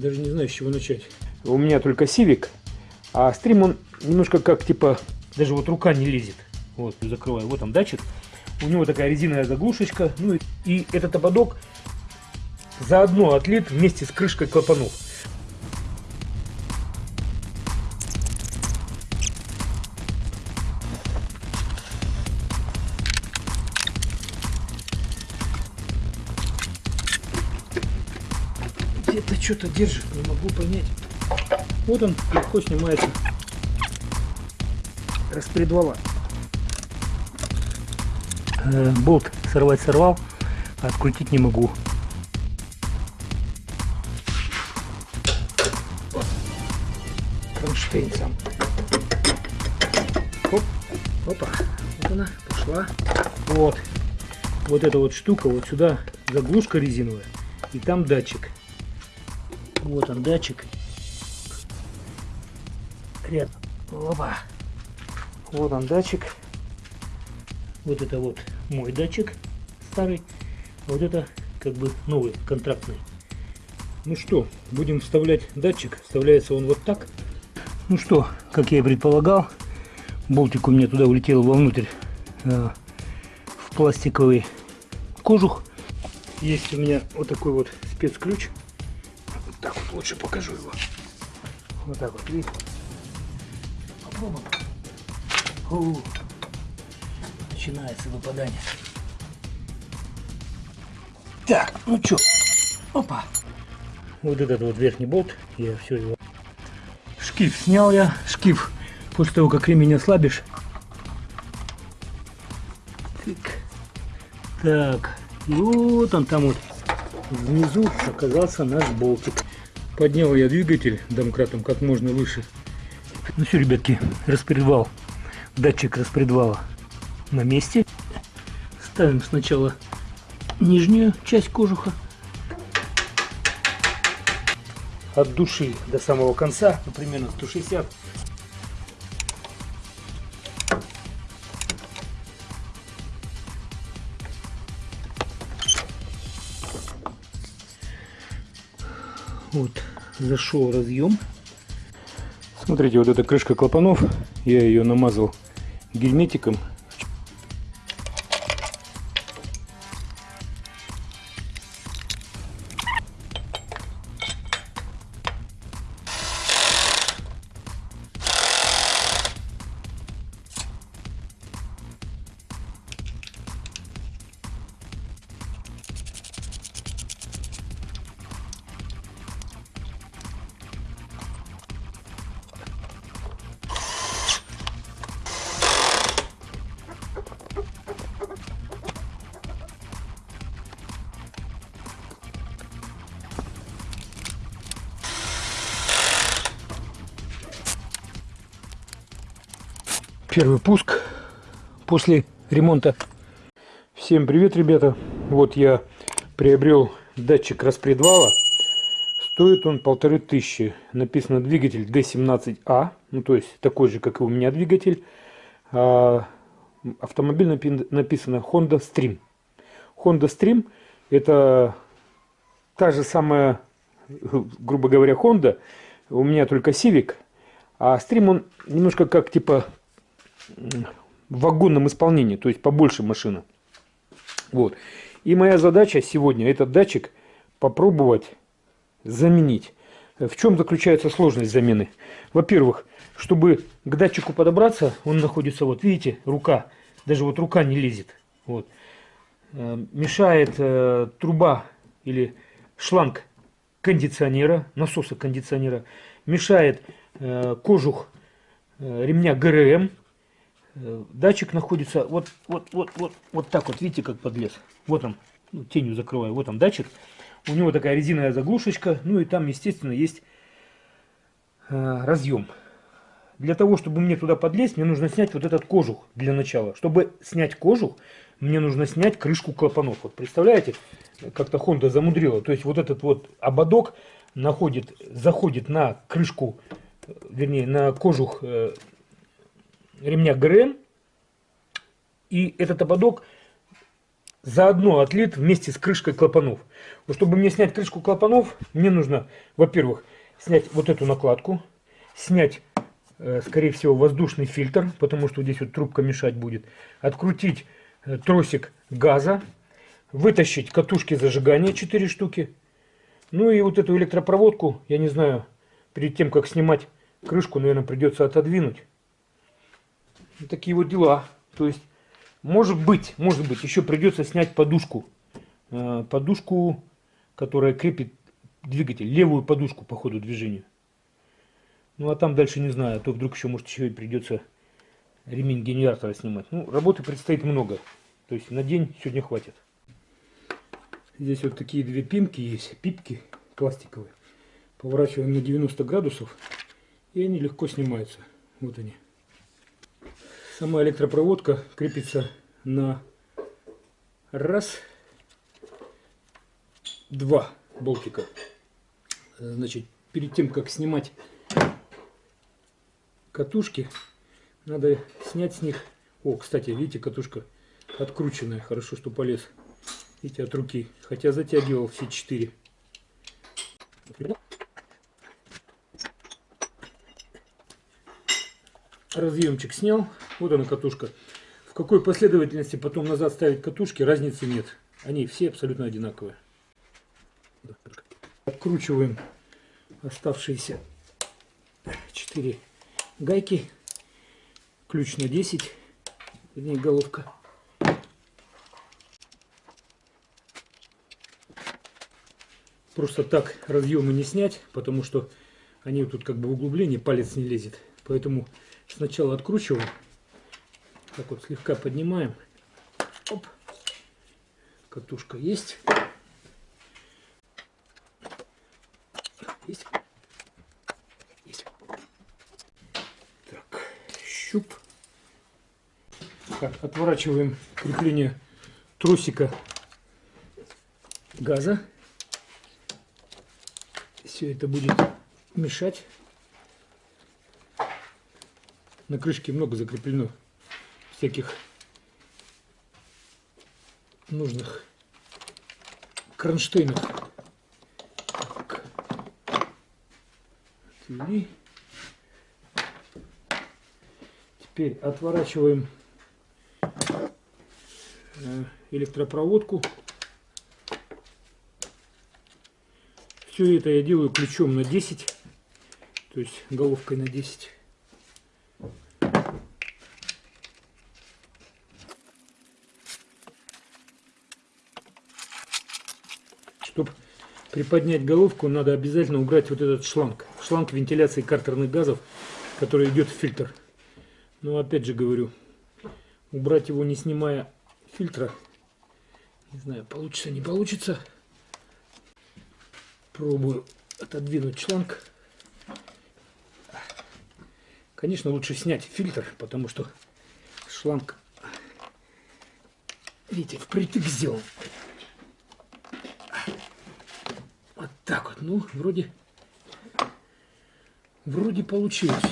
Даже не знаю, с чего начать. У меня только Civic, а стрим он немножко как типа, даже вот рука не лезет. Вот, закрываю, вот там датчик. У него такая резиновая заглушечка. Ну и, и этот ободок заодно отлит вместе с крышкой клапанов. Что-то держит, не могу понять. Вот он легко снимается распредвала. Э, болт сорвать сорвал, а открутить не могу. Кронштейн сам. Оп, опа, вот она пошла. Вот, вот эта вот штука, вот сюда заглушка резиновая, и там датчик. Вот он датчик. Рядом. Опа. Вот он датчик. Вот это вот мой датчик старый. А вот это как бы новый, контрактный. Ну что, будем вставлять датчик. Вставляется он вот так. Ну что, как я и предполагал, болтик у меня туда улетел вовнутрь э, в пластиковый кожух. Есть у меня вот такой вот спецключ. Лучше покажу его. Вот так вот, видите? Попробуем. Фу. Начинается выпадание. Так, ну что, опа. Вот этот вот верхний болт, я все его... Шкив снял я, шкив, после того, как ремень ослабишь. Так, так, вот он там вот внизу оказался наш болтик. Поднял я двигатель домкратом как можно выше. Ну все, ребятки, распредвал, датчик распредвала на месте. Ставим сначала нижнюю часть кожуха. От души до самого конца, ну, примерно 160. Зашел разъем. Смотрите, вот эта крышка клапанов, я ее намазал герметиком первый пуск после ремонта. Всем привет, ребята! Вот я приобрел датчик распредвала. Стоит он полторы тысячи. Написано двигатель D17A, ну то есть такой же, как и у меня двигатель. А автомобиль написано Honda Stream. Honda Stream это та же самая, грубо говоря, Honda. У меня только Civic. А Stream он немножко как типа в вагонном исполнении, то есть побольше машина. Вот. И моя задача сегодня этот датчик попробовать заменить. В чем заключается сложность замены? Во-первых, чтобы к датчику подобраться, он находится, вот видите, рука, даже вот рука не лезет. Вот. Э, мешает э, труба или шланг кондиционера, насоса кондиционера, мешает э, кожух э, ремня ГРМ, датчик находится вот, вот, вот, вот, вот так вот, видите, как подлез. Вот он, ну, тенью закрываю, вот он датчик. У него такая резиновая заглушечка, ну и там, естественно, есть э, разъем. Для того, чтобы мне туда подлезть, мне нужно снять вот этот кожух для начала. Чтобы снять кожух, мне нужно снять крышку клапанов. Вот представляете, как-то Honda замудрила. То есть вот этот вот ободок находит, заходит на крышку, э, вернее, на кожух э, ремня ГРМ. И этот ободок заодно отлит вместе с крышкой клапанов. Вот чтобы мне снять крышку клапанов, мне нужно, во-первых, снять вот эту накладку, снять, э, скорее всего, воздушный фильтр, потому что здесь вот трубка мешать будет, открутить э, тросик газа, вытащить катушки зажигания 4 штуки, ну и вот эту электропроводку, я не знаю, перед тем, как снимать крышку, наверное, придется отодвинуть. Такие вот дела. То есть, может быть, может быть, еще придется снять подушку. Э, подушку, которая крепит двигатель. Левую подушку по ходу движения. Ну, а там дальше не знаю. А то вдруг еще, может, еще и придется ремень генератора снимать. Ну, работы предстоит много. То есть, на день сегодня хватит. Здесь вот такие две пимки есть, пипки пластиковые. Поворачиваем на 90 градусов, и они легко снимаются. Вот они. Сама электропроводка крепится на раз, два болтика. Значит, перед тем, как снимать катушки, надо снять с них... О, кстати, видите, катушка открученная. Хорошо, что полез Видите, от руки. Хотя затягивал все четыре. Разъемчик снял. Вот она катушка. В какой последовательности потом назад ставить катушки, разницы нет. Они все абсолютно одинаковые. Откручиваем оставшиеся 4 гайки. Ключ на 10. Вернее, головка. просто так разъемы не снять, потому что они тут как бы в углубление, палец не лезет. Поэтому сначала откручиваем, так вот слегка поднимаем. Оп. Катушка есть. Есть. Есть. Так, щуп. Так, отворачиваем крепление тросика газа все это будет мешать. На крышке много закреплено всяких нужных кронштейнов. Так. Отвели. Теперь отворачиваем э, электропроводку. Все это я делаю ключом на 10, то есть головкой на 10. Чтобы приподнять головку, надо обязательно убрать вот этот шланг. Шланг вентиляции картерных газов, который идет в фильтр. Но опять же говорю, убрать его не снимая фильтра, не знаю, получится, не получится. Пробую отодвинуть шланг. Конечно, лучше снять фильтр, потому что шланг, видите, впритык сделан. Вот так вот. Ну, вроде, вроде получилось.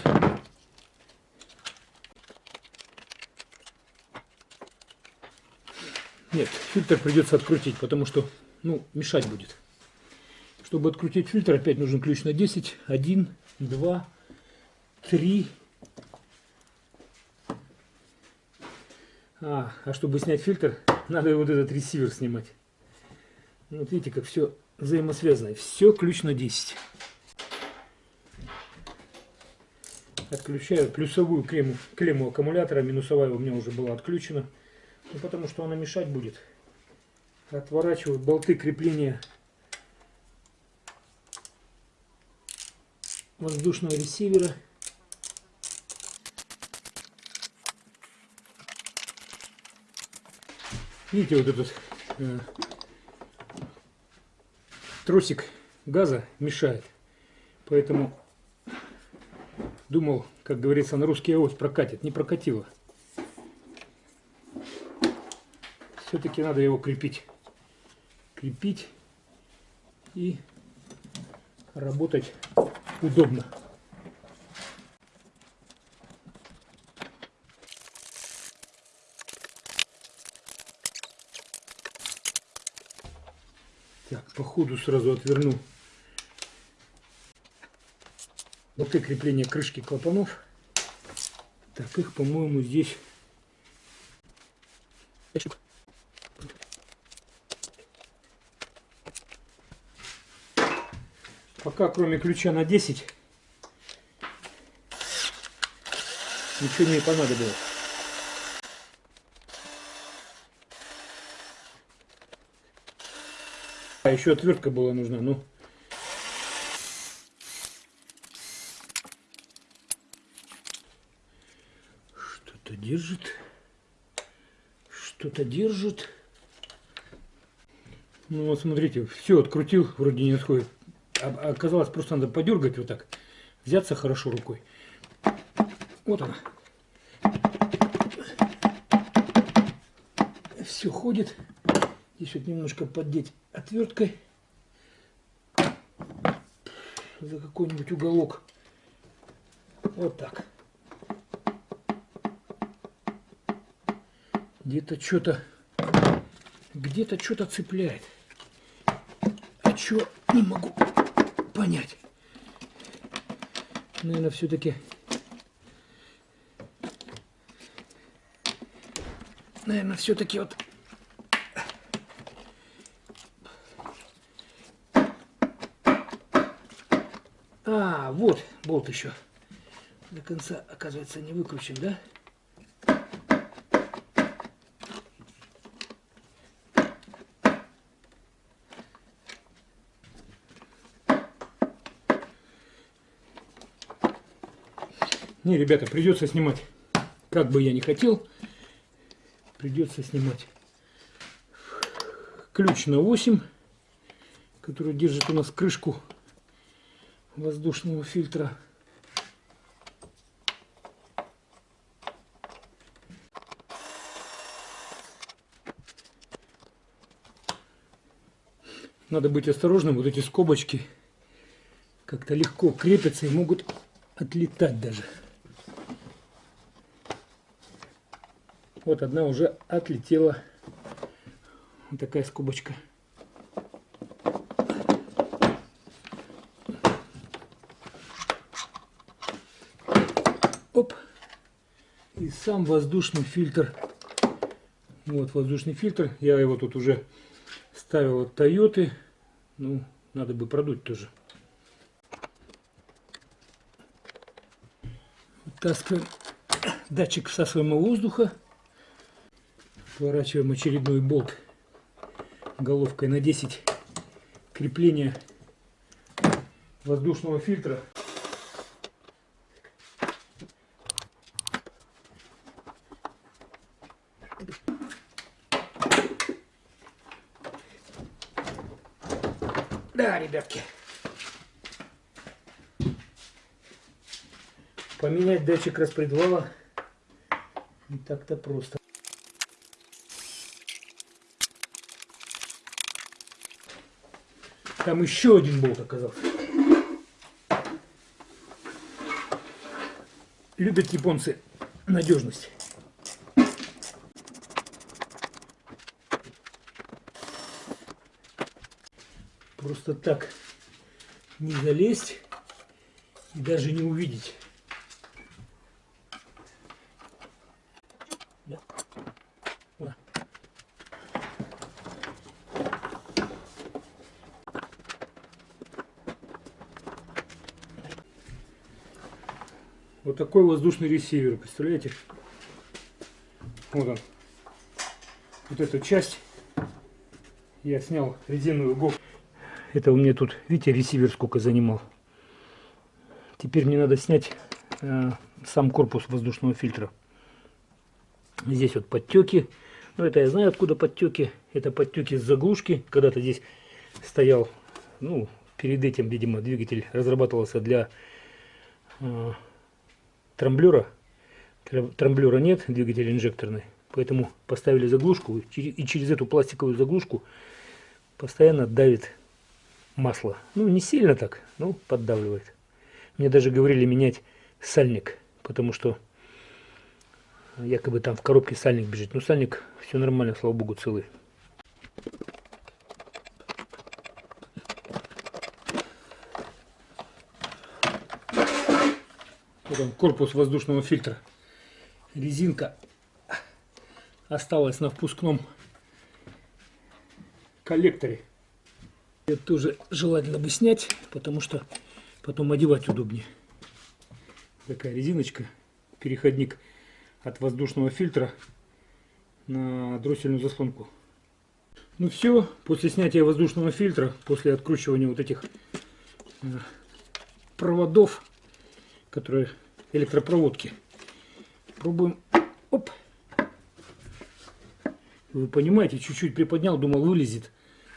Нет, фильтр придется открутить, потому что, ну, мешать будет. Чтобы открутить фильтр, опять нужен ключ на 10. 1, 2, 3. А, а чтобы снять фильтр, надо вот этот ресивер снимать. Вот видите, как все взаимосвязано. Все ключ на 10. Отключаю плюсовую клемму, клемму аккумулятора. Минусовая у меня уже была отключена. Ну, потому что она мешать будет. Отворачиваю болты крепления воздушного ресивера. Видите, вот этот э, тросик газа мешает. Поэтому думал, как говорится, на русский ось прокатит. Не прокатило. Все-таки надо его крепить. Крепить и работать удобно. Сходу сразу отверну болты крепления крышки клапанов. Так, их, по-моему, здесь... Пока, кроме ключа на 10, ничего не понадобилось. А еще отвертка была нужна, ну. Что-то держит. Что-то держит. Ну вот смотрите, все открутил, вроде не отходит. А оказалось, просто надо подергать вот так. Взяться хорошо рукой. Вот она. Все ходит. Здесь вот немножко поддеть отверткой за какой-нибудь уголок. Вот так. Где-то что-то где-то что-то цепляет. А что не могу понять. Наверное, все-таки наверное, все-таки вот А, вот болт еще. До конца, оказывается, не выкручен, да? Не, ребята, придется снимать. Как бы я не хотел, придется снимать. Ключ на 8, который держит у нас крышку воздушного фильтра. Надо быть осторожным, вот эти скобочки как-то легко крепятся и могут отлетать даже. Вот одна уже отлетела. Вот такая скобочка. Оп. И сам воздушный фильтр. Вот воздушный фильтр. Я его тут уже ставил от Тойоты. Ну, надо бы продуть тоже. Таскиваем датчик всасываемого воздуха. Сворачиваем очередной болт головкой на 10 крепления воздушного фильтра. Да, ребятки. Поменять датчик распредвала не так-то просто. Там еще один болт оказался. Любят японцы надежность. Просто так не залезть и даже не увидеть. Вот такой воздушный ресивер, представляете? Вот он. Вот эту часть я снял резиновую головку. Это у меня тут, видите, ресивер сколько занимал. Теперь мне надо снять э, сам корпус воздушного фильтра. Здесь вот подтеки. Ну, это я знаю, откуда подтеки. Это подтеки с заглушки. Когда-то здесь стоял, ну, перед этим, видимо, двигатель разрабатывался для э, трамблера. Трамблера нет, двигатель инжекторный. Поэтому поставили заглушку. И через эту пластиковую заглушку постоянно давит масло. Ну, не сильно так, но поддавливает. Мне даже говорили менять сальник, потому что якобы там в коробке сальник бежит. но сальник, все нормально, слава богу, целый. Вот он, корпус воздушного фильтра. Резинка осталась на впускном коллекторе. Это тоже желательно бы снять, потому что потом одевать удобнее. Такая резиночка, переходник от воздушного фильтра на дроссельную заслонку. Ну все, после снятия воздушного фильтра, после откручивания вот этих э, проводов, которые электропроводки, пробуем. Оп. Вы понимаете, чуть-чуть приподнял, думал вылезет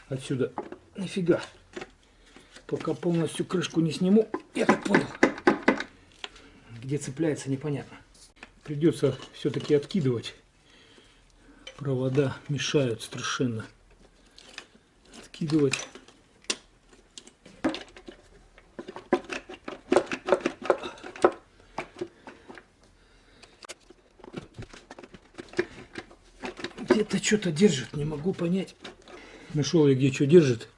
отсюда. Нифига. Пока полностью крышку не сниму, я так понял. Где цепляется, непонятно. Придется все-таки откидывать. Провода мешают страшенно откидывать. Где-то что-то держит, не могу понять. Нашел я где что держит.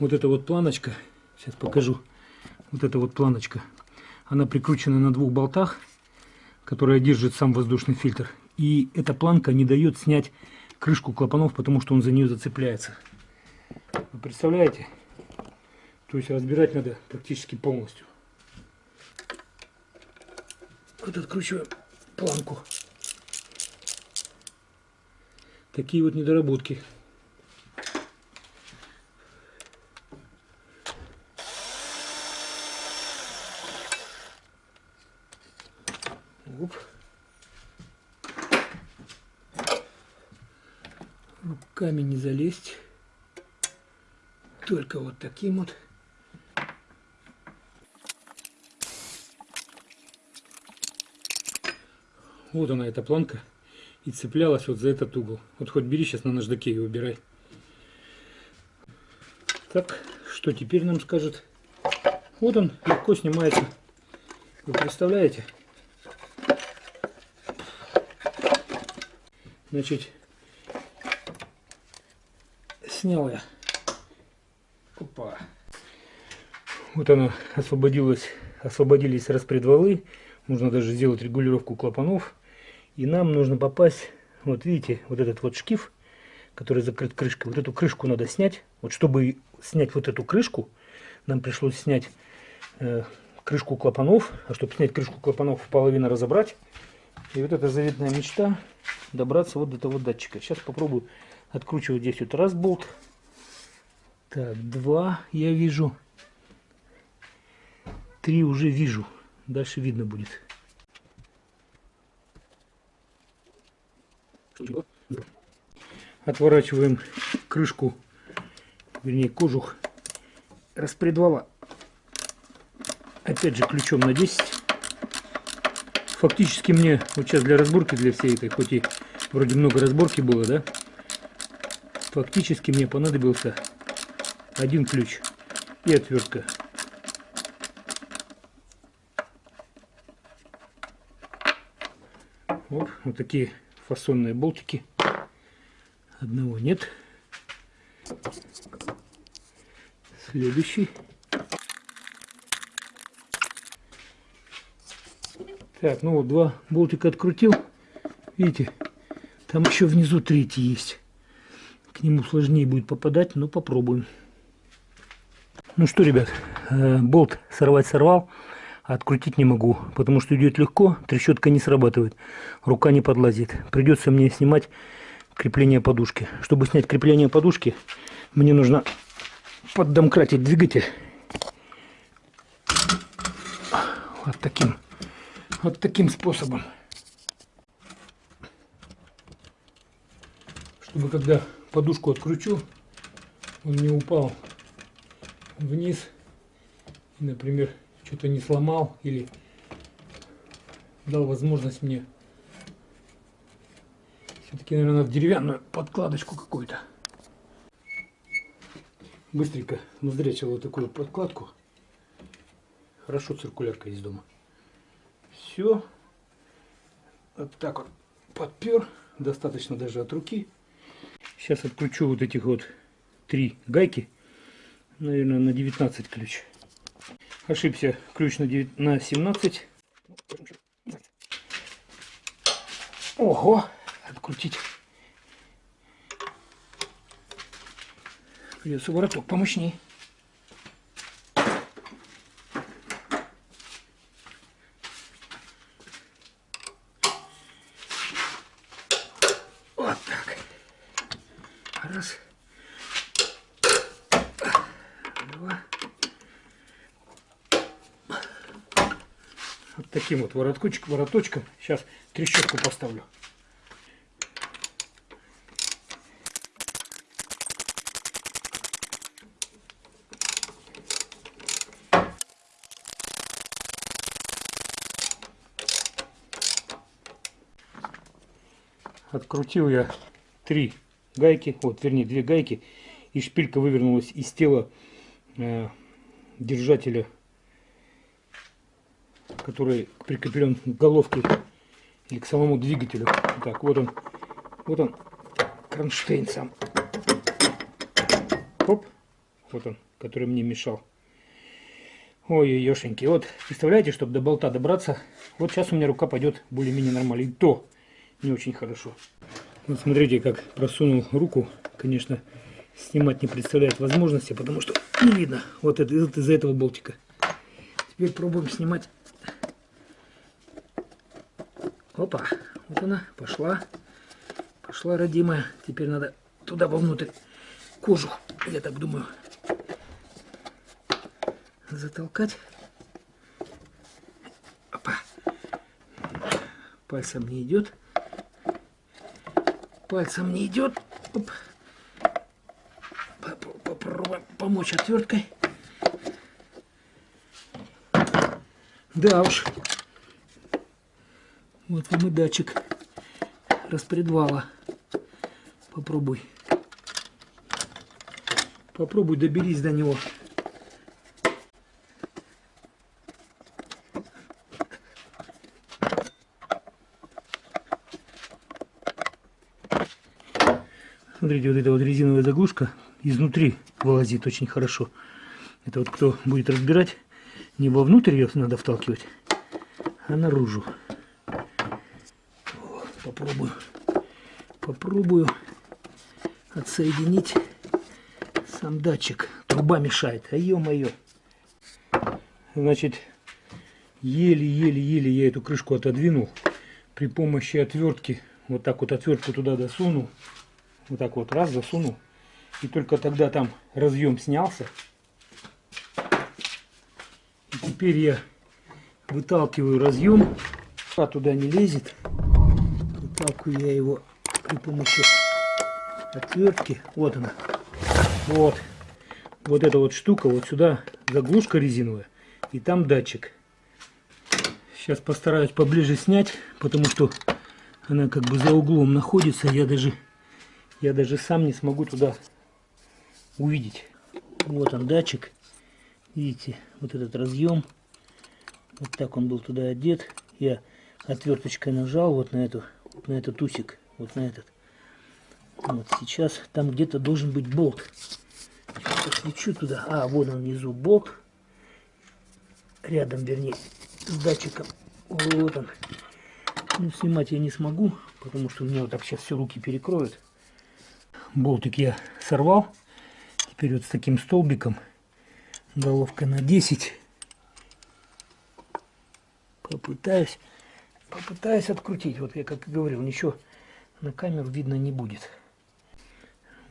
Вот эта вот планочка, сейчас покажу. Вот эта вот планочка. Она прикручена на двух болтах, которая держит сам воздушный фильтр. И эта планка не дает снять крышку клапанов, потому что он за нее зацепляется. Вы представляете? То есть разбирать надо практически полностью. Вот откручиваем планку. Такие вот недоработки. Оп. Руками не залезть только вот таким вот. Вот она, эта планка. И цеплялась вот за этот угол. Вот хоть бери сейчас на наждаке и убирай. Так, что теперь нам скажет? Вот он, легко снимается. Вы представляете? Значит, снял я Опа. Вот она освободилась, освободились распредвалы. Нужно даже сделать регулировку клапанов. И нам нужно попасть, вот видите, вот этот вот шкив, который закрыт крышкой. Вот эту крышку надо снять. Вот чтобы снять вот эту крышку, нам пришлось снять э, крышку клапанов. А чтобы снять крышку клапанов, половину разобрать. И вот эта заветная мечта добраться вот до того датчика. Сейчас попробую откручивать здесь вот раз болт. Так, два я вижу. Три уже вижу. Дальше видно будет. Отворачиваем крышку, вернее кожух распредвала. Опять же ключом на 10. Фактически мне вот сейчас для разборки, для всей этой, хоть и вроде много разборки было, да, фактически мне понадобился один ключ и отвертка. Вот, вот такие фасонные болтики. Одного нет. Следующий. Так, ну вот два болтика открутил. Видите, там еще внизу третий есть. К нему сложнее будет попадать, но попробуем. Ну что, ребят, э, болт сорвать сорвал, а открутить не могу, потому что идет легко, трещотка не срабатывает, рука не подлазит. Придется мне снимать крепление подушки. Чтобы снять крепление подушки, мне нужно поддомкратить двигатель. Вот таким, вот таким способом. Чтобы когда подушку откручу, он не упал вниз, например, что-то не сломал или дал возможность мне все-таки, наверное, надо деревянную подкладочку какую-то. Быстренько назрячил вот такую подкладку. Хорошо циркулярка из дома. Все. Вот так вот подпер. Достаточно даже от руки. Сейчас откручу вот этих вот три гайки. Наверное, на 19 ключ. Ошибся. Ключ на, 9, на 17. Ого! Открутить. Придется вороток помощнее. Вот вороточком, вороточком. Сейчас трещотку поставлю. Открутил я три гайки, вот, вернее, две гайки, и шпилька вывернулась из тела э, держателя, который прикреплен к головке или к самому двигателю. Так, вот он, вот он, кронштейн сам. Оп, вот он, который мне мешал. Ой, ешеньки, вот, представляете, чтобы до болта добраться, вот сейчас у меня рука пойдет более-менее нормально. И то не очень хорошо. Вот смотрите, как просунул руку. Конечно, снимать не представляет возможности, потому что не видно. Вот это из-за этого болтика. Теперь пробуем снимать. Опа, вот она пошла. Пошла родимая. Теперь надо туда вовнутрь кожу, я так думаю, затолкать. Опа. Пальцем не идет пальцем не идет. Оп. Попробуем помочь отверткой. Да уж. Вот вам и датчик распредвала. Попробуй. Попробуй доберись до него. Смотрите, вот эта вот резиновая заглушка изнутри вылазит очень хорошо. Это вот кто будет разбирать, не вовнутрь ее надо вталкивать, а наружу. Попробую. Попробую отсоединить сам датчик. Труба мешает. А ё-моё. Значит, еле-еле-еле я эту крышку отодвинул. При помощи отвертки, вот так вот отвертку туда досунул вот так вот раз засунул. И только тогда там разъем снялся. И теперь я выталкиваю разъем. А туда не лезет. Выталкиваю я его при помощи отвертки. Вот она. Вот. Вот эта вот штука. Вот сюда заглушка резиновая. И там датчик. Сейчас постараюсь поближе снять, потому что она как бы за углом находится. Я даже я даже сам не смогу туда увидеть. Вот он датчик. Видите, вот этот разъем. Вот так он был туда одет. Я отверточкой нажал вот на эту, на этот усик, вот на этот. Вот сейчас там где-то должен быть болт. Сейчас туда. А, вот он внизу болт. Рядом, вернее, с датчиком. Вот он. Ну, снимать я не смогу, потому что у меня вот так сейчас все руки перекроют болтик я сорвал. Теперь вот с таким столбиком, головка на 10. Попытаюсь, попытаюсь открутить. Вот я как и говорил, ничего на камеру видно не будет.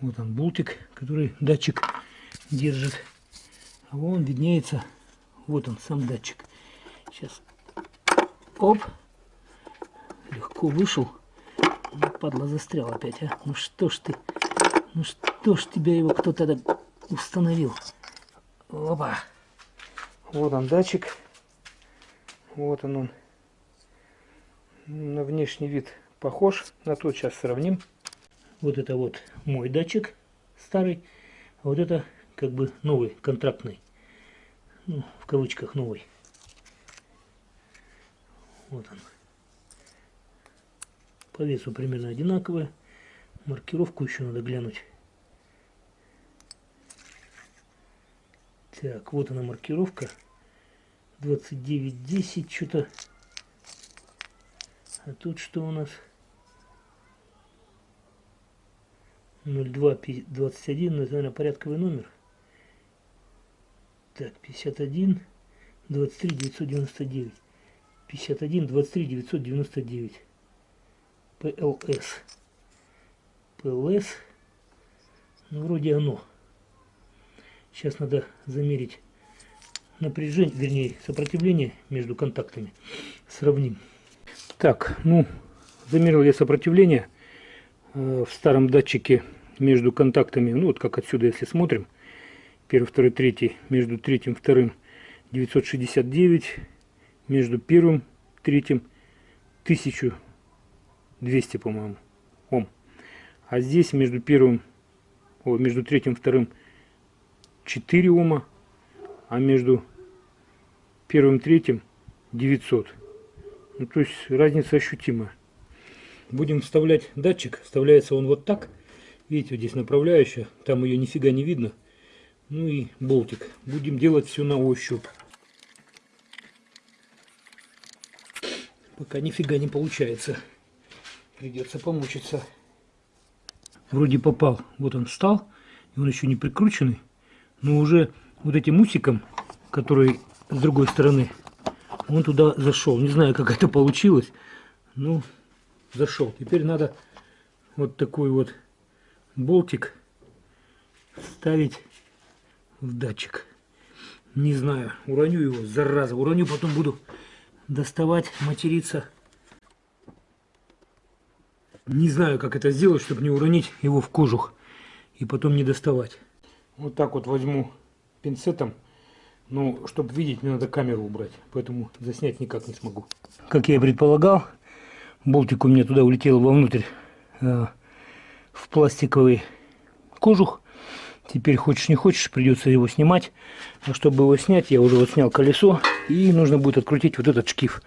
Вот он болтик, который датчик держит. А вон виднеется, вот он сам датчик. Сейчас, оп, легко вышел. Падла застрял опять, а. Ну что ж ты. Ну что ж тебя его кто-то установил? Опа. Вот он датчик. Вот он он. На внешний вид похож. На тот сейчас сравним. Вот это вот мой датчик старый. А вот это как бы новый, контрактный. Ну, в кавычках новый. Вот он. По весу примерно одинаковые. Маркировку еще надо глянуть. Так, вот она маркировка. 29.10 что-то. А тут что у нас? 0221, ну, это, наверное, порядковый номер. Так, 51, 23, 999. 51, 23, 999. ПЛС. ПЛС. Ну, вроде оно. Сейчас надо замерить напряжение, вернее, сопротивление между контактами. Сравним. Так, ну, замерил я сопротивление э, в старом датчике между контактами. Ну, вот как отсюда, если смотрим. Первый, второй, третий. Между третьим, вторым 969. Между первым, третьим 1200, по-моему, Ом. А здесь между первым, о, между третьим, вторым 4 Ома. А между первым, третьим 900. Ну, то есть разница ощутимая. Будем вставлять датчик. Вставляется он вот так. Видите, вот здесь направляющая. Там ее нифига не видно. Ну и болтик. Будем делать все на ощупь. Пока нифига не получается. Придется помучиться. Вроде попал. Вот он встал. Он еще не прикрученный. Но уже вот этим усиком, который с другой стороны, он туда зашел. Не знаю, как это получилось. Ну, зашел. Теперь надо вот такой вот болтик ставить в датчик. Не знаю, уроню его, зараза. Уроню, потом буду доставать, материться. Не знаю, как это сделать, чтобы не уронить его в кожух и потом не доставать. Вот так вот возьму пинцетом. Но чтобы видеть, мне надо камеру убрать, поэтому заснять никак не смогу. Как я и предполагал, болтик у меня туда улетел вовнутрь э, в пластиковый кожух. Теперь хочешь не хочешь, придется его снимать. А чтобы его снять, я уже вот снял колесо. И нужно будет открутить вот этот шкив.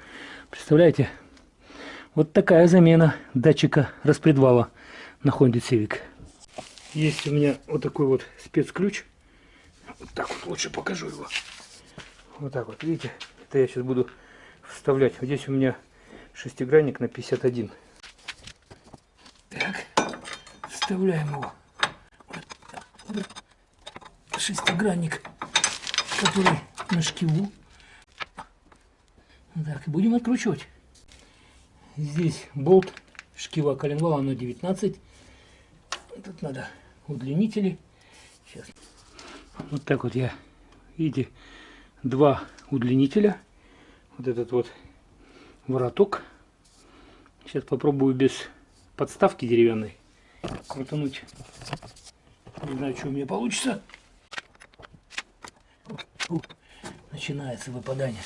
Представляете? Вот такая замена датчика распредвала на Honda Civic. Есть у меня вот такой вот спецключ. Вот так вот лучше покажу его. Вот так вот, видите? Это я сейчас буду вставлять. Вот здесь у меня шестигранник на 51. Так, вставляем его. Шестигранник, который на шкиву. Так, будем откручивать. Здесь болт шкива коленвала на 19. Тут надо удлинители. Сейчас. Вот так вот я, видите, два удлинителя. Вот этот вот вороток. Сейчас попробую без подставки деревянной крутануть. Не знаю, что у меня получится. Начинается выпадание.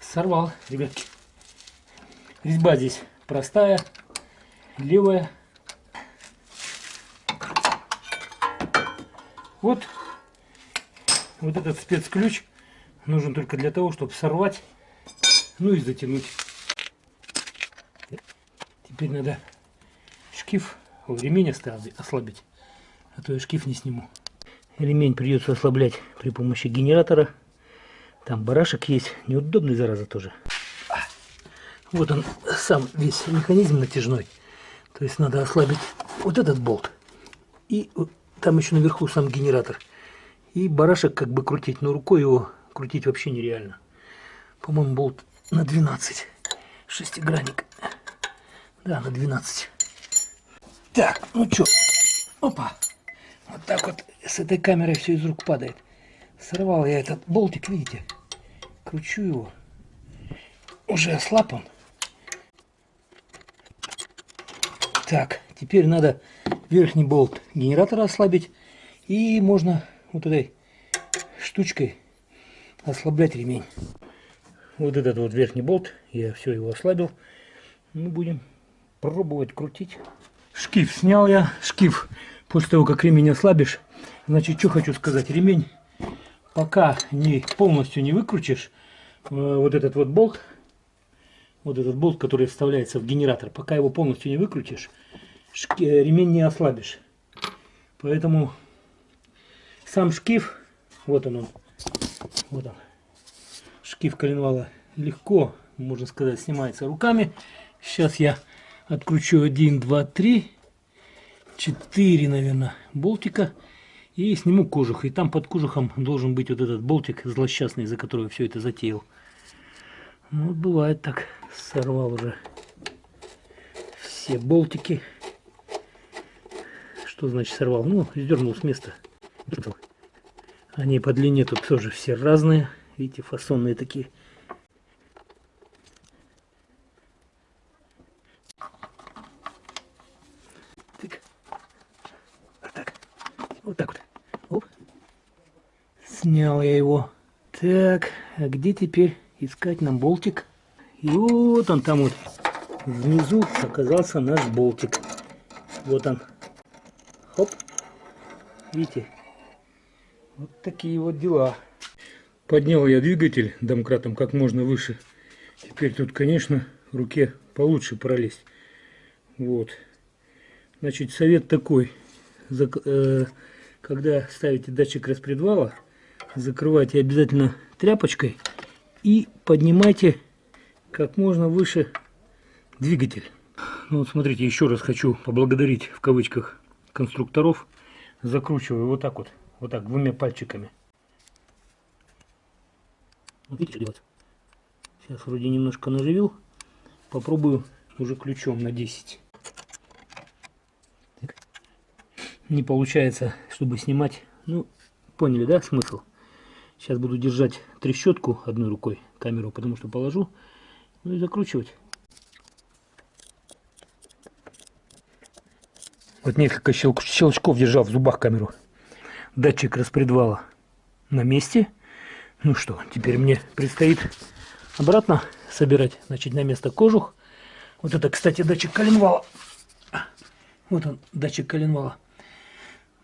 Сорвал, ребятки. Резьба здесь простая, левая. Вот, вот этот спецключ нужен только для того, чтобы сорвать, ну и затянуть. Теперь надо шкив, ремень ослабить, а то я шкив не сниму. Ремень придется ослаблять при помощи генератора. Там барашек есть, неудобный зараза тоже. Вот он сам весь механизм натяжной. То есть надо ослабить вот этот болт. И там еще наверху сам генератор. И барашек как бы крутить, но рукой его крутить вообще нереально. По-моему, болт на 12. Шестигранник. Да, на 12. Так, ну что, опа. Вот так вот с этой камерой все из рук падает. Сорвал я этот болтик, видите? Кручу его. Уже ослаб он. Так, теперь надо верхний болт генератора ослабить. И можно вот этой штучкой ослаблять ремень. Вот этот вот верхний болт, я все его ослабил. Мы будем пробовать крутить. Шкив снял я. Шкив после того, как ремень ослабишь. Значит, что хочу сказать. Ремень пока не полностью не выкрутишь, э, вот этот вот болт, вот этот болт, который вставляется в генератор, пока его полностью не выкрутишь, ремень не ослабишь. Поэтому сам шкив, вот он, он вот он, шкив коленвала, легко можно сказать, снимается руками. Сейчас я откручу 1, 2, 3, 4, наверное, болтика. И сниму кожух. И там под кожухом должен быть вот этот болтик злосчастный, за который все это затеял. Ну, бывает так. Сорвал уже все болтики. Что значит сорвал? Ну, сдернул с места. Они по длине тут тоже все разные. Видите, фасонные такие. Так. Вот так. Вот так вот. Оп. Снял я его. Так, а где теперь искать нам болтик? И вот он там вот. Внизу оказался наш болтик. Вот он. Видите? Вот такие вот дела. Поднял я двигатель домкратом как можно выше. Теперь тут, конечно, руке получше пролезть. Вот. Значит, совет такой. Э, когда ставите датчик распредвала, закрывайте обязательно тряпочкой и поднимайте как можно выше двигатель. Ну вот смотрите, еще раз хочу поблагодарить в кавычках конструкторов. Закручиваю вот так вот, вот так двумя пальчиками. Вот видите, ребят? Сейчас вроде немножко наживил. Попробую уже ключом на 10. Так. Не получается, чтобы снимать. Ну, поняли, да, смысл? Сейчас буду держать трещотку одной рукой, камеру, потому что положу. Ну и закручивать. Вот несколько щелчков держал в зубах камеру. Датчик распредвала на месте. Ну что, теперь мне предстоит обратно собирать, значит, на место кожух. Вот это, кстати, датчик коленвала. Вот он, датчик коленвала.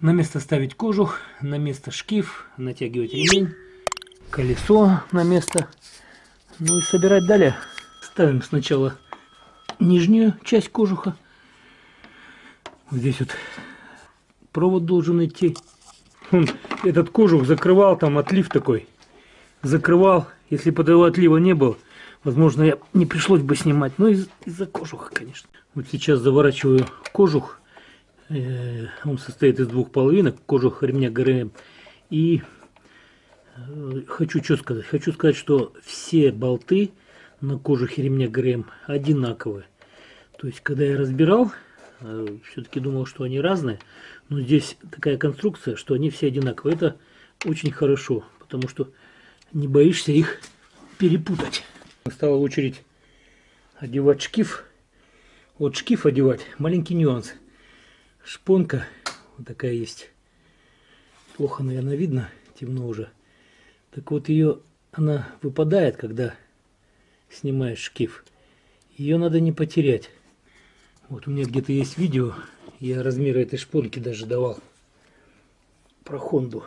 На место ставить кожух, на место шкив, натягивать ремень, колесо на место. Ну и собирать далее. Ставим сначала нижнюю часть кожуха. Здесь вот провод должен идти. Он этот кожух закрывал, там отлив такой закрывал. Если бы этого отлива не было, возможно, я не пришлось бы снимать. Но из- из-за кожуха, конечно. Вот сейчас заворачиваю кожух. Э, Он состоит из двух половинок. Кожух ремня ГРМ. И э, хочу что сказать. Хочу сказать, что все болты на кожухе ремня ГРМ одинаковые. То есть, когда я разбирал, все-таки думал, что они разные. Но здесь такая конструкция, что они все одинаковые. Это очень хорошо, потому что не боишься их перепутать. Настала очередь одевать шкив. Вот шкив одевать, маленький нюанс. Шпонка вот такая есть. Плохо, наверное, видно, темно уже. Так вот ее, она выпадает, когда снимаешь шкив. Ее надо не потерять. Вот у меня где-то есть видео, я размеры этой шпонки даже давал. Про Хонду.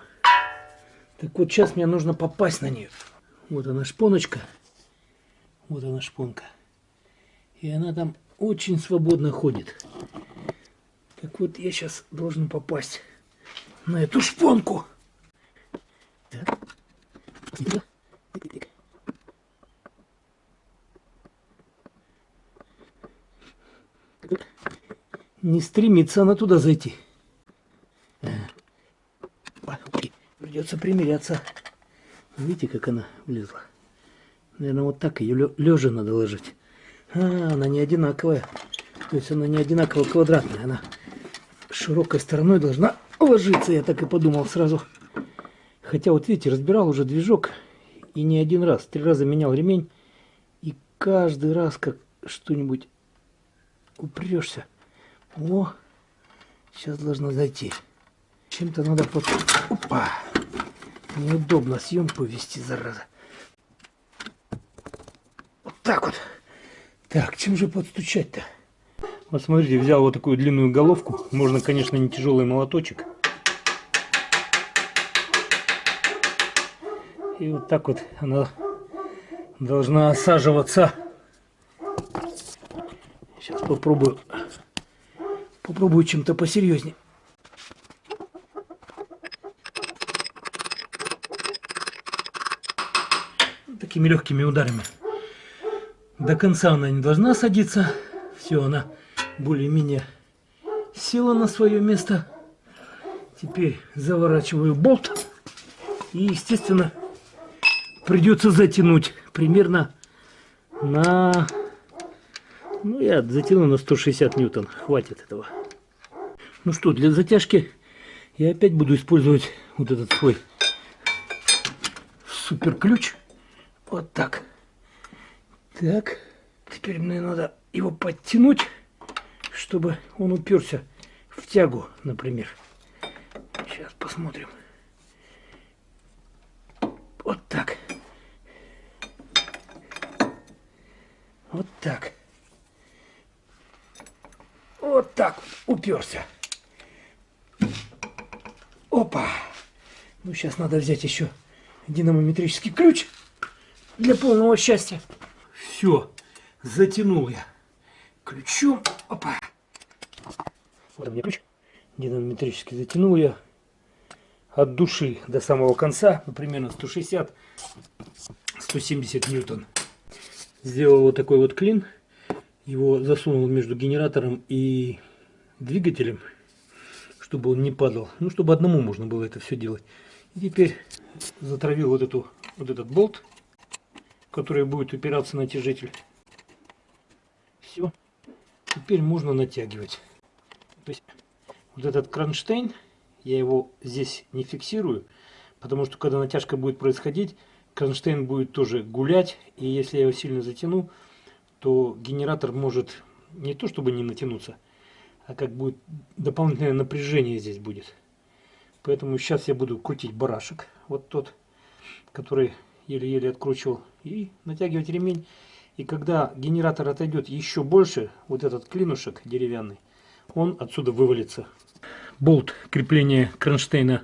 Так вот сейчас мне нужно попасть на нее. Вот она шпоночка. Вот она шпонка. И она там очень свободно ходит. Так вот я сейчас должен попасть на эту шпонку. Так. Не стремится она туда зайти. Придется примиряться. Видите, как она влезла? Наверное, вот так ее лежа надо ложить. А, она не одинаковая. То есть она не одинаково квадратная. Она широкой стороной должна ложиться. Я так и подумал сразу. Хотя вот видите, разбирал уже движок. И не один раз. Три раза менял ремень. И каждый раз как что-нибудь упрешься. О, сейчас должна зайти. Чем-то надо под... Опа! Неудобно съемку вести, зараза. Вот так вот. Так, чем же подстучать-то? Вот смотрите, взял вот такую длинную головку. Можно, конечно, не тяжелый молоточек. И вот так вот она должна осаживаться. Сейчас попробую. Попробую чем-то посерьезнее. такими легкими ударами. До конца она не должна садиться. Все, она более-менее села на свое место. Теперь заворачиваю болт. И, естественно, придется затянуть примерно на... Ну, я затяну на 160 ньютон. Хватит этого. Ну что, для затяжки я опять буду использовать вот этот свой супер ключ. Вот так. Так. Теперь мне надо его подтянуть, чтобы он уперся в тягу, например. Сейчас посмотрим. Вот так. Вот так. Вот так уперся. Опа. Ну, сейчас надо взять еще динамометрический ключ для полного счастья. Все, затянул я ключом. Опа. Вот у меня ключ. Динамометрически затянул я от души до самого конца, ну, примерно 160-170 ньютон. Сделал вот такой вот клин. Его засунул между генератором и двигателем, чтобы он не падал. Ну, чтобы одному можно было это все делать. И теперь затравил вот, эту, вот этот болт, который будет упираться на натяжитель. Все. Теперь можно натягивать. То есть вот этот кронштейн, я его здесь не фиксирую, потому что когда натяжка будет происходить, кронштейн будет тоже гулять, и если я его сильно затяну, то генератор может не то чтобы не натянуться, а как будет дополнительное напряжение здесь будет. Поэтому сейчас я буду крутить барашек, вот тот, который еле-еле откручивал, и натягивать ремень. И когда генератор отойдет еще больше, вот этот клинушек деревянный, он отсюда вывалится. Болт крепления кронштейна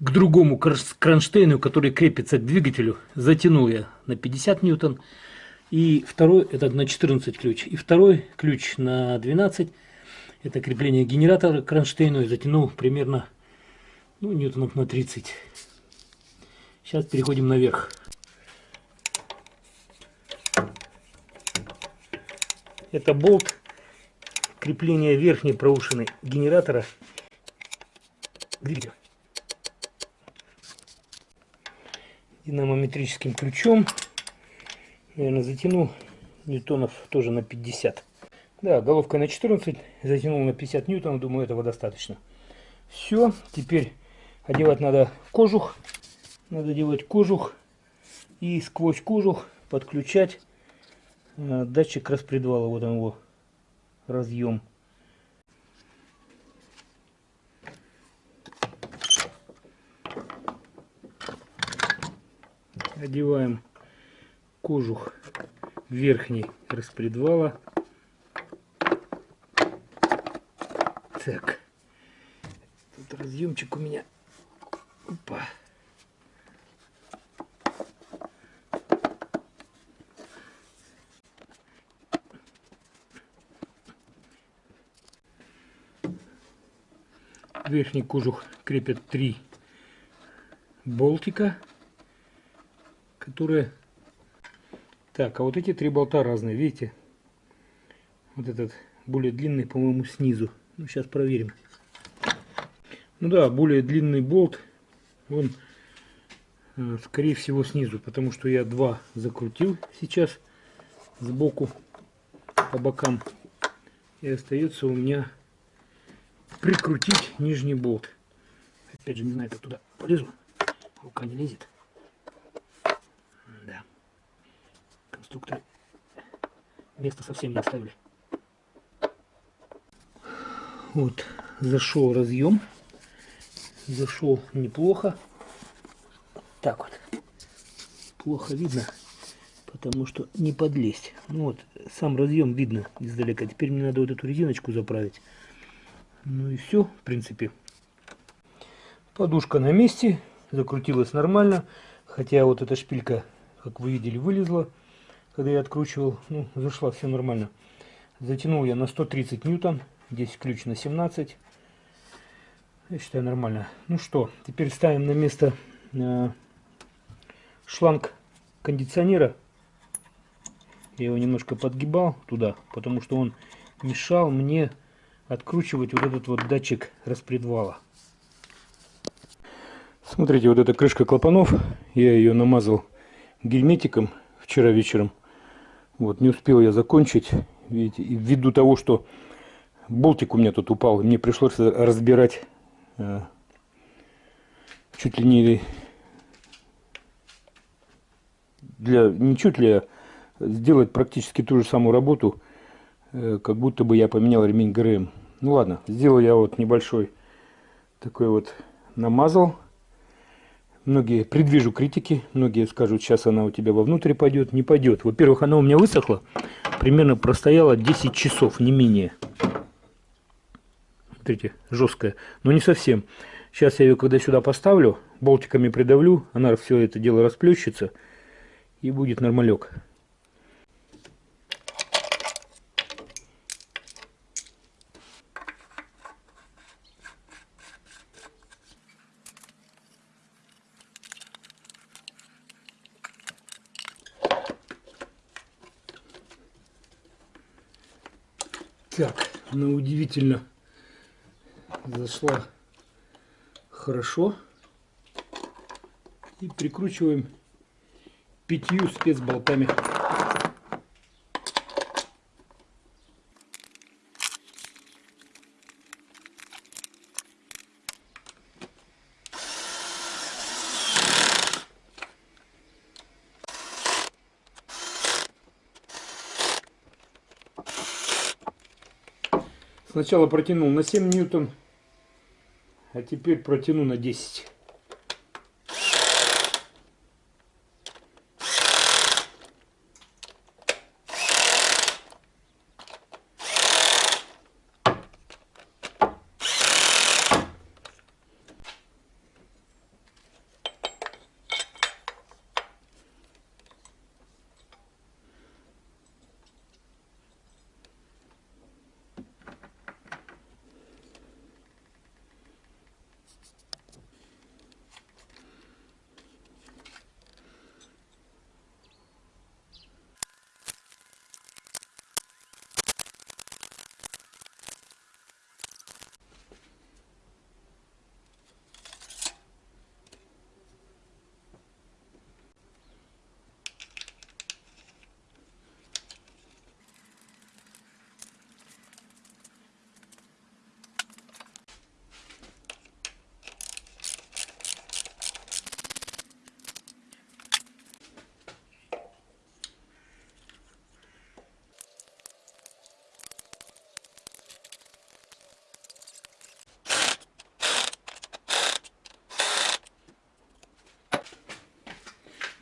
к другому кронштейну, который крепится к двигателю, затянул я на 50 ньютон. И второй, это на 14 ключ. И второй ключ на 12, это крепление генератора к кронштейну, и затянул примерно ну, ньютонов на 30. Сейчас переходим наверх. Это болт крепления верхней проушины генератора двигателя. динамометрическим ключом. Наверное, затянул ньютонов тоже на 50. Да, головка на 14, затянул на 50 ньютонов, думаю, этого достаточно. Все, теперь одевать надо кожух. Надо делать кожух и сквозь кожух подключать э, датчик распредвала. Вот он его разъем. одеваем кожух верхний распредвала. Так, тут разъемчик у меня. Опа. Верхний кожух крепят три болтика которые... Так, а вот эти три болта разные, видите? Вот этот более длинный, по-моему, снизу. Ну, сейчас проверим. Ну да, более длинный болт, он, э, скорее всего, снизу, потому что я два закрутил сейчас сбоку, по бокам. И остается у меня прикрутить нижний болт. Опять же, не знаю, как туда полезу. Рука не лезет. Конструкторы места совсем не оставили. Вот, зашел разъем. Зашел неплохо. Так вот. Плохо видно, потому что не подлезть. Ну вот, сам разъем видно издалека. Теперь мне надо вот эту резиночку заправить. Ну и все, в принципе. Подушка на месте, закрутилась нормально. Хотя вот эта шпилька, как вы видели, вылезла когда я откручивал, ну, зашла все нормально. Затянул я на 130 ньютон, здесь ключ на 17. Я считаю нормально. Ну что, теперь ставим на место э, шланг кондиционера. Я его немножко подгибал туда, потому что он мешал мне откручивать вот этот вот датчик распредвала. Смотрите, вот эта крышка клапанов, я ее намазал герметиком вчера вечером. Вот, не успел я закончить, видите, ввиду того, что болтик у меня тут упал, мне пришлось разбирать э, чуть ли не для, не чуть ли, а сделать практически ту же самую работу, э, как будто бы я поменял ремень ГРМ. Ну ладно, сделал я вот небольшой такой вот намазал Многие предвижу критики, многие скажут, сейчас она у тебя вовнутрь пойдет. Не пойдет. Во-первых, она у меня высохла, примерно простояла 10 часов, не менее. Смотрите, жесткая, но не совсем. Сейчас я ее, когда сюда поставлю, болтиками придавлю, она все это дело расплющится и будет нормалек. Так, она удивительно зашла хорошо. И прикручиваем пятью спецболтами. Сначала протянул на 7 ньютон, а теперь протяну на 10.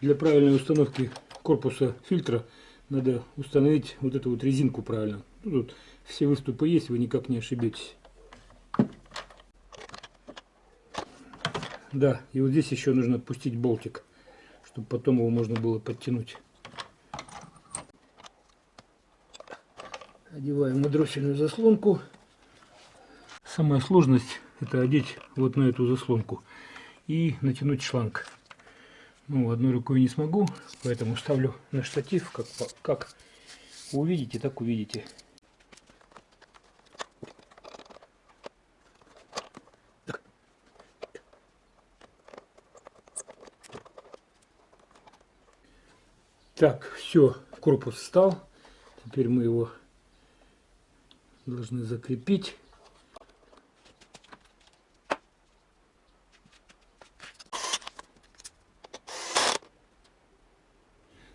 Для правильной установки корпуса фильтра надо установить вот эту вот резинку правильно. Ну, тут все выступы есть, вы никак не ошибетесь. Да, и вот здесь еще нужно отпустить болтик, чтобы потом его можно было подтянуть. Одеваем на дроссельную заслонку. Самая сложность это одеть вот на эту заслонку и натянуть шланг. Ну, одной рукой не смогу, поэтому ставлю на штатив, как, как увидите, так увидите. Так, все, корпус встал. Теперь мы его должны закрепить.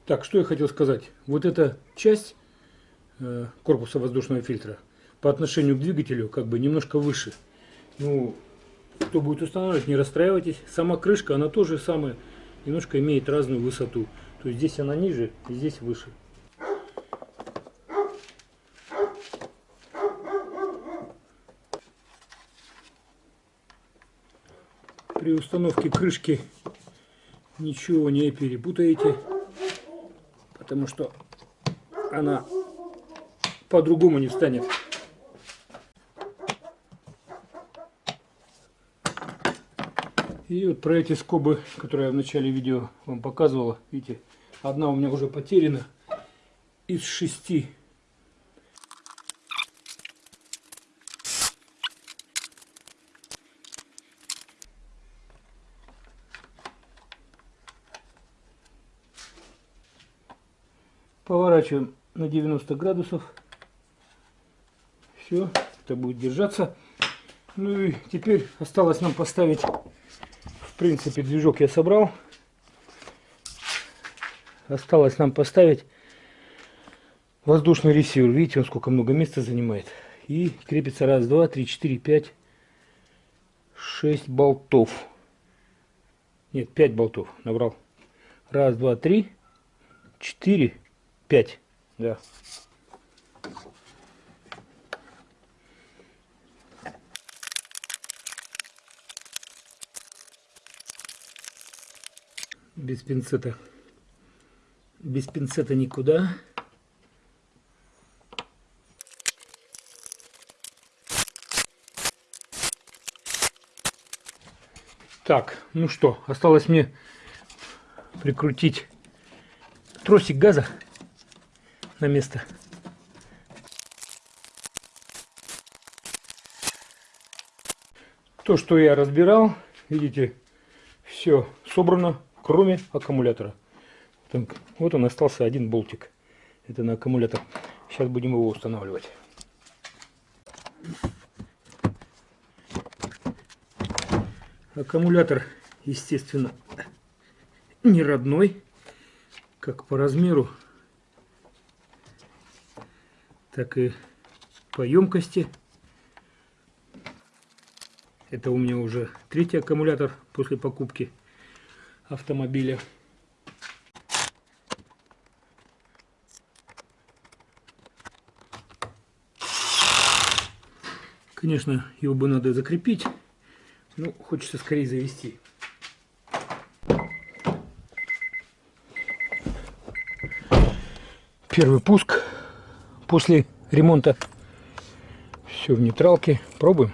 Так, что я хотел сказать. Вот эта часть э, корпуса воздушного фильтра по отношению к двигателю как бы немножко выше. Ну, кто будет устанавливать, не расстраивайтесь. Сама крышка, она тоже самая, немножко имеет разную высоту. То есть здесь она ниже, здесь выше. При установке крышки ничего не перепутаете потому что она по-другому не встанет. И вот про эти скобы, которые я в начале видео вам показывала, видите, одна у меня уже потеряна, из шести. Поворачиваем на 90 градусов. Все, это будет держаться. Ну и теперь осталось нам поставить, в принципе, движок я собрал. Осталось нам поставить воздушный ресивер. Видите, он сколько много места занимает. И крепится раз, два, три, четыре, пять, шесть болтов. Нет, пять болтов набрал. Раз, два, три, четыре, пять. Да. Без пинцета. Без пинцета никуда. Так, ну что, осталось мне прикрутить тросик газа на место. То, что я разбирал, видите, все собрано, кроме аккумулятора. Вот он остался один болтик. Это на аккумулятор. Сейчас будем его устанавливать. Аккумулятор, естественно, не родной, как по размеру, так и по емкости. Это у меня уже третий аккумулятор после покупки автомобиля. Конечно, его бы надо закрепить. Ну, хочется скорее завести. Первый пуск после ремонта. Все в нейтралке. Пробуем.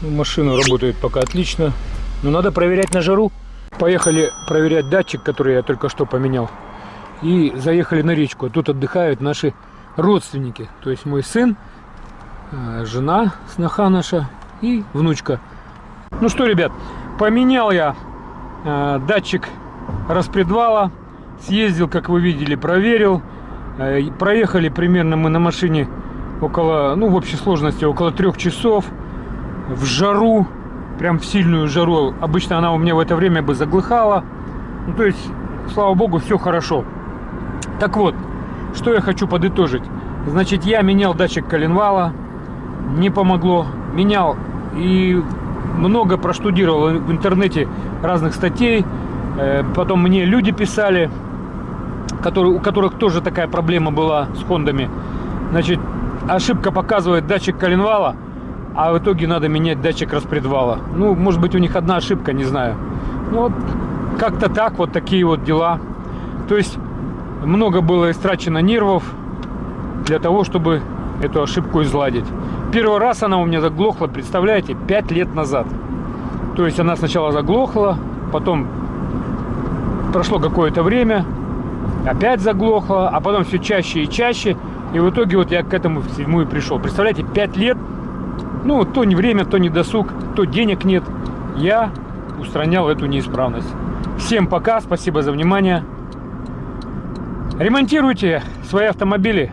Ну, машина работает пока отлично. Но надо проверять на жару. Поехали проверять датчик, который я только что поменял. И заехали на речку. Тут отдыхают наши родственники. То есть мой сын Э, жена, сноха наша и внучка. Ну что, ребят, поменял я э, датчик распредвала, съездил, как вы видели, проверил. Э, проехали примерно мы на машине около, ну в общей сложности около трех часов в жару, прям в сильную жару. Обычно она у меня в это время бы заглыхала. Ну то есть, слава богу, все хорошо. Так вот, что я хочу подытожить. Значит, я менял датчик коленвала, не помогло. Менял и много проштудировал в интернете разных статей. Э, потом мне люди писали, которые, у которых тоже такая проблема была с хондами. Значит, ошибка показывает датчик коленвала, а в итоге надо менять датчик распредвала. Ну, может быть, у них одна ошибка, не знаю. Ну, как-то так, вот такие вот дела. То есть, много было истрачено нервов для того, чтобы эту ошибку изладить. Первый раз она у меня заглохла, представляете, 5 лет назад. То есть она сначала заглохла, потом прошло какое-то время, опять заглохла, а потом все чаще и чаще. И в итоге вот я к этому всему и пришел. Представляете, 5 лет, ну, то не время, то не досуг, то денег нет. Я устранял эту неисправность. Всем пока, спасибо за внимание. Ремонтируйте свои автомобили.